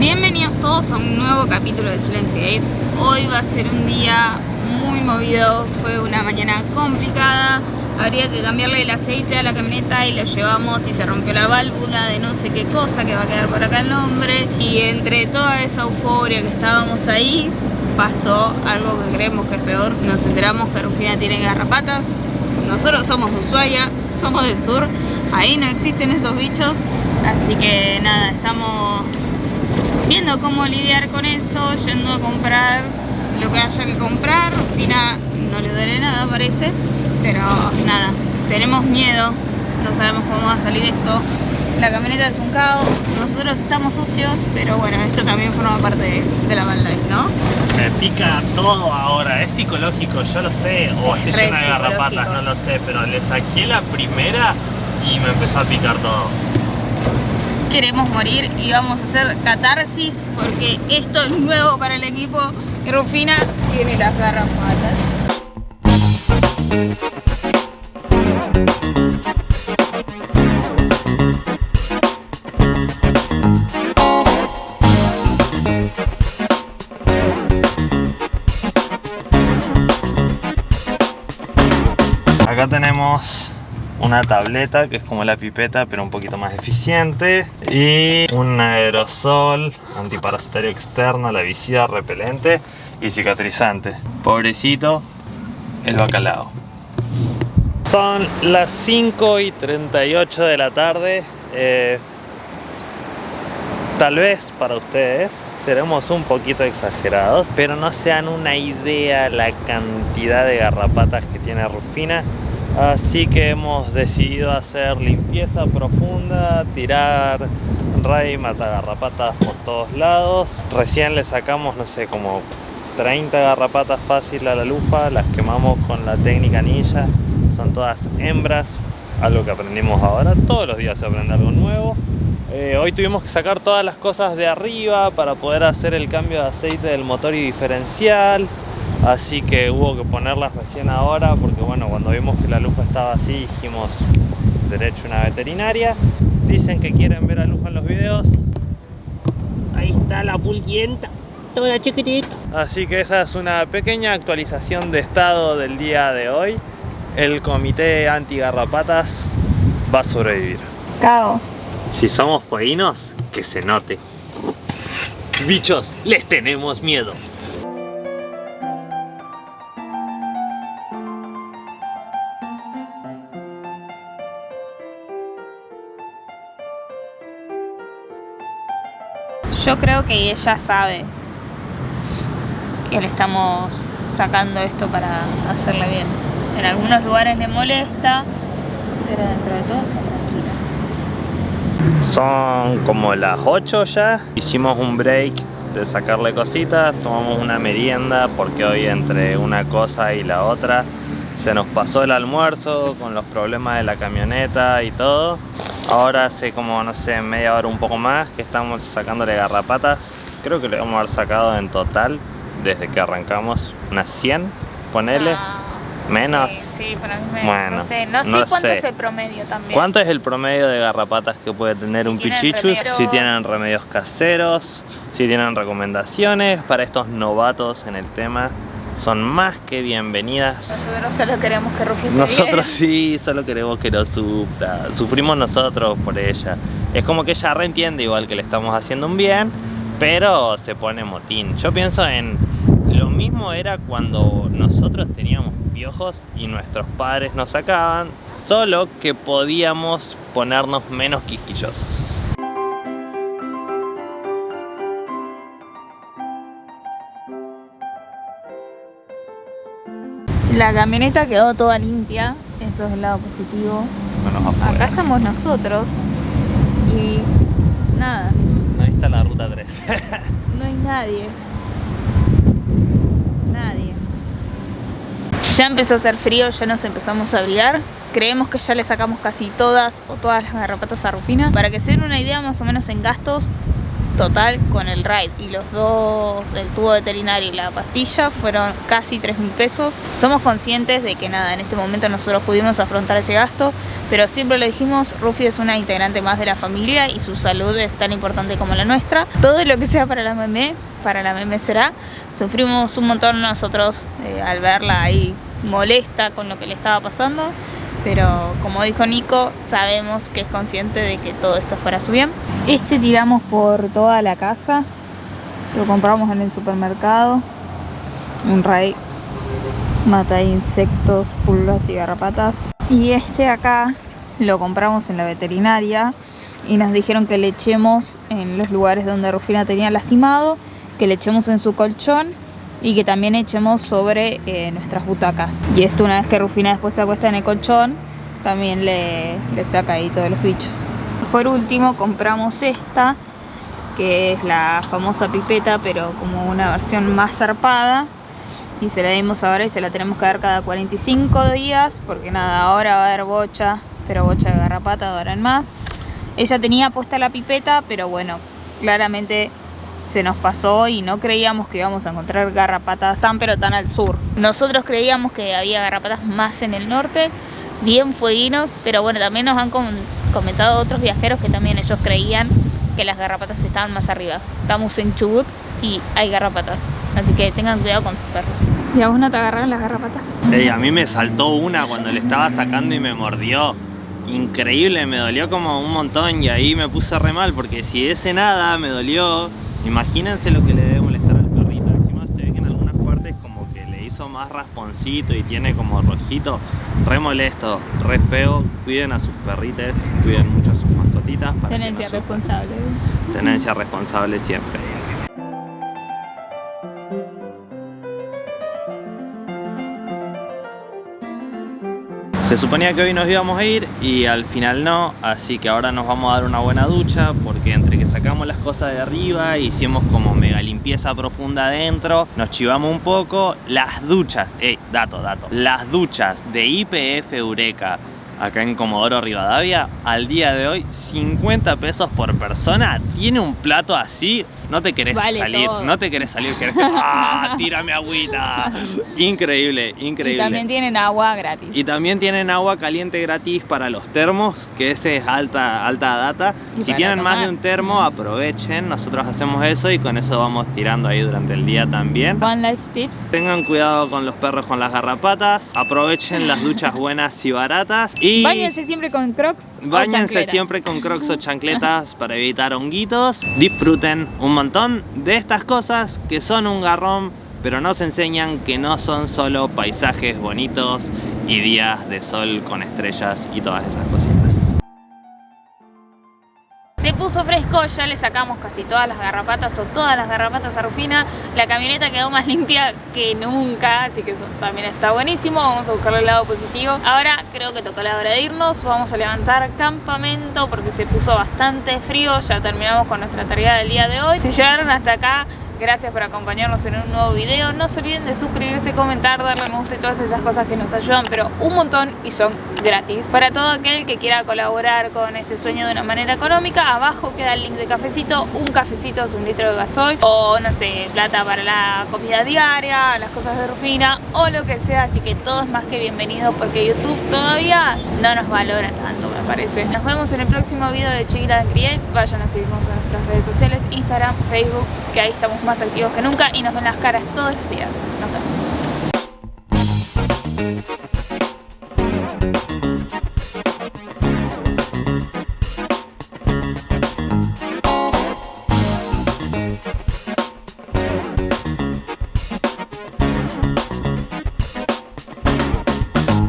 Bienvenidos todos a un nuevo capítulo de Challenge Gate. Hoy va a ser un día muy movido, fue una mañana complicada. Habría que cambiarle el aceite a la camioneta y lo llevamos y se rompió la válvula de no sé qué cosa que va a quedar por acá el nombre. Y entre toda esa euforia que estábamos ahí, pasó algo que creemos que es peor. Nos enteramos que Rufina tiene garrapatas. Nosotros somos de Ushuaia, somos del sur. Ahí no existen esos bichos. Así que nada, estamos viendo cómo lidiar con eso, yendo a comprar lo que haya que comprar. Rufina no le duele nada parece, pero nada, tenemos miedo, no sabemos cómo va a salir esto. La camioneta es un caos, nosotros estamos sucios, pero bueno, esto también forma parte de, de la life, ¿no? Me pica todo ahora, es psicológico, yo lo sé, o estoy llena de garrapatas, no lo sé, pero le saqué la primera y me empezó a picar todo. Queremos morir y vamos a hacer catarsis porque esto es nuevo para el equipo. Rufina tiene las garrapatas. Acá tenemos una tableta que es como la pipeta pero un poquito más eficiente y un aerosol antiparasitario externo, la visida repelente y cicatrizante. Pobrecito el bacalao. Son las 5 y 38 de la tarde. eh, tal vez para ustedes seremos un poquito exagerados, pero no se dan una idea la cantidad de garrapatas que tiene Rufina. Así que hemos decidido hacer limpieza profunda, tirar ray, matar garrapatas por todos lados. Recién le sacamos, no sé, como 30 garrapatas fácil a la lupa, las quemamos con la técnica ninja. Son todas hembras, algo que aprendimos ahora. Todos los días se aprende algo nuevo. Eh, hoy tuvimos que sacar todas las cosas de arriba para poder hacer el cambio de aceite del motor y diferencial. Así que hubo que ponerlas recién ahora porque bueno, cuando vimos que la lufa estaba así dijimos derecho a una veterinaria. Dicen que quieren ver a lufa en los videos. Ahí está la pulguienta, toda chiquitita. Así que esa es una pequeña actualización de estado del día de hoy. El comité anti-garrapatas va a sobrevivir. Caos. Si somos fueguinos, que se note. Bichos, les tenemos miedo. Yo creo que ella sabe que le estamos sacando esto para hacerle bien. En algunos lugares le molesta, pero dentro de todo está tranquila. Son como las 8 ya. Hicimos un break de sacarle cositas, tomamos una merienda porque hoy entre una cosa y la otra se nos pasó el almuerzo con los problemas de la camioneta y todo. Ahora hace como, no sé, media hora un poco más que estamos sacándole garrapatas. Creo que le vamos a haber sacado en total, desde que arrancamos, unas 100, ponele. Ah, Menos. Sí, sí, para mí me- Bueno, no sé, no sé no cuánto sé. es el promedio también. ¿Cuánto es el promedio de garrapatas que puede tener un pichichus? Si tienen remedios caseros, si tienen recomendaciones para estos novatos en el tema, son más que bienvenidas. Nosotros solo queremos que Rufi Nosotros bien. sí, solo queremos que no sufra. Sufrimos nosotros por ella. Es como que ella reentiende igual que le estamos haciendo un bien, pero se pone motín. Yo pienso en lo mismo era cuando nosotros teníamos piojos y nuestros padres nos sacaban, solo que podíamos ponernos menos quisquillosos. La camioneta quedó toda limpia, eso es el lado positivo. Menos Acá estamos nosotros y nada, Ahí está la ruta 3. no hay nadie. Nadie. Ya empezó a hacer frío, ya nos empezamos a abrigar. Creemos que ya le sacamos casi todas o todas las garrapatas a Rufina. Para que se den una idea más o menos en gastos, total con el ride y los dos, el tubo veterinario y la pastilla, fueron casi 3 mil pesos. Somos conscientes de que nada, en este momento nosotros pudimos afrontar ese gasto, pero siempre lo dijimos, Rufi es una integrante más de la familia y su salud es tan importante como la nuestra. Todo lo que sea para la meme, para la meme será. Sufrimos un montón nosotros eh, al verla ahí molesta con lo que le estaba pasando pero como dijo Nico, sabemos que es consciente de que todo esto es para su bien. Este tiramos por toda la casa, lo compramos en el supermercado, un ray mata insectos, pulgas y garrapatas. Y este acá lo compramos en la veterinaria y nos dijeron que le echemos en los lugares donde Rufina tenía lastimado, que le echemos en su colchón y que también echemos sobre eh, nuestras butacas. Y esto una vez que Rufina después se acuesta en el colchón, también le, le saca ahí todos los bichos. Por último compramos esta, que es la famosa pipeta, pero como una versión más zarpada. Y se la dimos ahora y se la tenemos que dar cada 45 días, porque nada, ahora va a haber bocha, pero bocha de garrapata ahora en más. Ella tenía puesta la pipeta, pero bueno, claramente se nos pasó y no creíamos que íbamos a encontrar garrapatas tan pero tan al sur. Nosotros creíamos que había garrapatas más en el norte, bien fueguinos, pero bueno, también nos han comentado otros viajeros que también ellos creían que las garrapatas estaban más arriba. Estamos en Chubut y hay garrapatas, así que tengan cuidado con sus perros. ¿Y a vos no te agarraron las garrapatas? a mí me saltó una cuando le estaba sacando y me mordió. Increíble, me dolió como un montón y ahí me puse re mal porque si ese nada me dolió Imagínense lo que le debe molestar al perrito. Encima se ve que en algunas partes como que le hizo más rasponcito y tiene como rojito. Re molesto, re feo. Cuiden a sus perrites, cuiden mucho a sus mascotitas. Tenencia responsable. Tenencia responsable siempre. Se suponía que hoy nos íbamos a ir y al final no, así que ahora nos vamos a dar una buena ducha porque entre que sacamos las cosas de arriba, hicimos como mega limpieza profunda adentro, nos chivamos un poco, las duchas, eh, dato, dato, las duchas de IPF Eureka acá en Comodoro Rivadavia, al día de hoy 50 pesos por persona, tiene un plato así, no te querés salir, no te querés salir, querés que, ¡ah! Tírame agüita. Increíble, increíble. Y también tienen agua gratis. Y también tienen agua caliente gratis para los termos, que ese es alta, alta data. si tienen más de un termo, aprovechen, nosotros hacemos eso y con eso vamos tirando ahí durante el día también. One Life Tips. Tengan cuidado con los perros con las garrapatas, aprovechen las duchas buenas y baratas y... Báñense siempre con crocs Báñense siempre con crocs o chancletas para evitar honguitos. Disfruten un montón de estas cosas que son un garrón, pero nos enseñan que no son solo paisajes bonitos y días de sol con estrellas y todas esas cositas. Puso fresco, ya le sacamos casi todas las garrapatas o todas las garrapatas a Rufina. La camioneta quedó más limpia que nunca, así que eso también está buenísimo. Vamos a buscarle el lado positivo. Ahora creo que tocó la hora de irnos. Vamos a levantar campamento porque se puso bastante frío. Ya terminamos con nuestra tarea del día de hoy. Si llegaron hasta acá, Gracias por acompañarnos en un nuevo video. No se olviden de suscribirse, comentar, darle me gusta y todas esas cosas que nos ayudan, pero un montón y son gratis. Para todo aquel que quiera colaborar con este sueño de una manera económica, abajo queda el link de cafecito. Un cafecito es un litro de gasoil o, no sé, plata para la comida diaria, las cosas de Rufina o lo que sea. Así que todo es más que bienvenido porque YouTube todavía no nos valora tanto, me parece. Nos vemos en el próximo video de Chiquita Create. Vayan a seguirnos en nuestras redes sociales, Instagram, Facebook, que ahí estamos más más activos que nunca y nos ven las caras todos los días. Nos vemos.